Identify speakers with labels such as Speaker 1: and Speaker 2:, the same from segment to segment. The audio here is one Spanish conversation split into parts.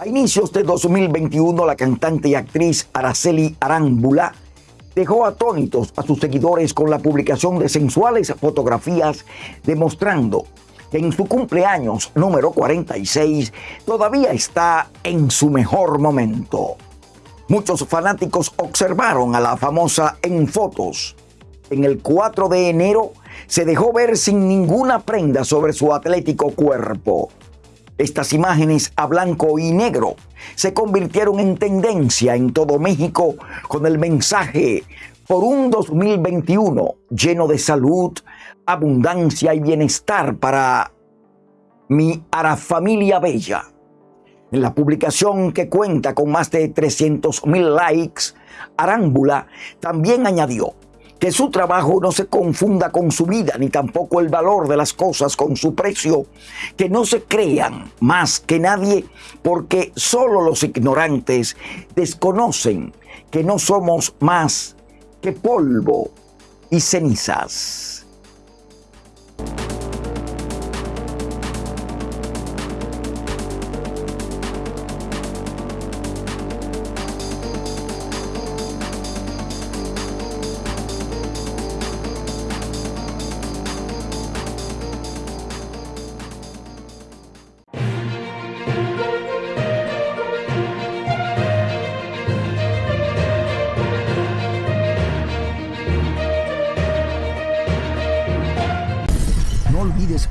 Speaker 1: A inicios de 2021, la cantante y actriz Araceli Arámbula dejó atónitos a sus seguidores con la publicación de sensuales fotografías demostrando que en su cumpleaños número 46 todavía está en su mejor momento. Muchos fanáticos observaron a la famosa en fotos. En el 4 de enero se dejó ver sin ninguna prenda sobre su atlético cuerpo. Estas imágenes a blanco y negro se convirtieron en tendencia en todo México con el mensaje por un 2021 lleno de salud, abundancia y bienestar para mi Arafamilia Bella. En la publicación que cuenta con más de 300 mil likes, Arámbula también añadió que su trabajo no se confunda con su vida, ni tampoco el valor de las cosas con su precio, que no se crean más que nadie, porque solo los ignorantes desconocen que no somos más que polvo y cenizas.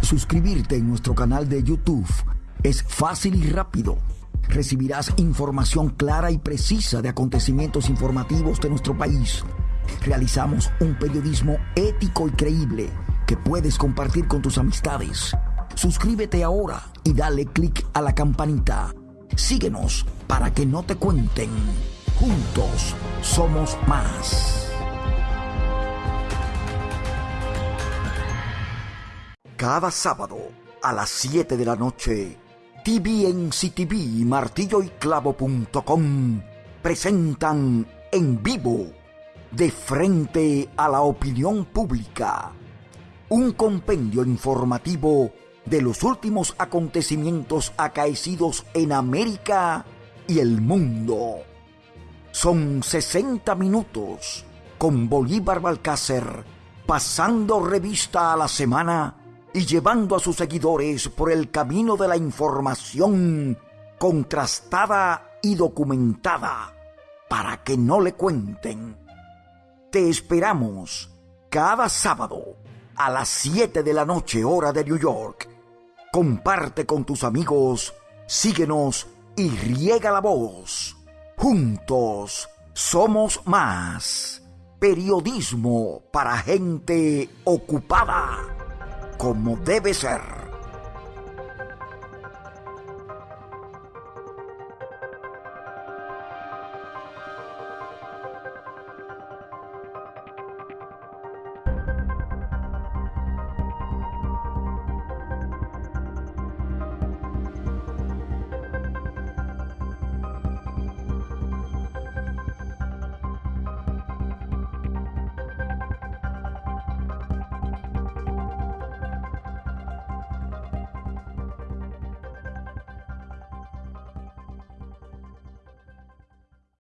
Speaker 1: Suscribirte en nuestro canal de YouTube. Es fácil y rápido. Recibirás información clara y precisa de acontecimientos informativos de nuestro país. Realizamos un periodismo ético y creíble que puedes compartir con tus amistades. Suscríbete ahora y dale click a la campanita. Síguenos para que no te cuenten. Juntos somos más. Cada sábado a las 7 de la noche, TVNCTV y martilloyclavo.com presentan en vivo, de frente a la opinión pública, un compendio informativo de los últimos acontecimientos acaecidos en América y el mundo. Son 60 minutos con Bolívar Balcácer pasando revista a la semana y llevando a sus seguidores por el camino de la información contrastada y documentada para que no le cuenten. Te esperamos cada sábado a las 7 de la noche hora de New York. Comparte con tus amigos, síguenos y riega la voz. Juntos somos más. Periodismo para gente ocupada como debe ser.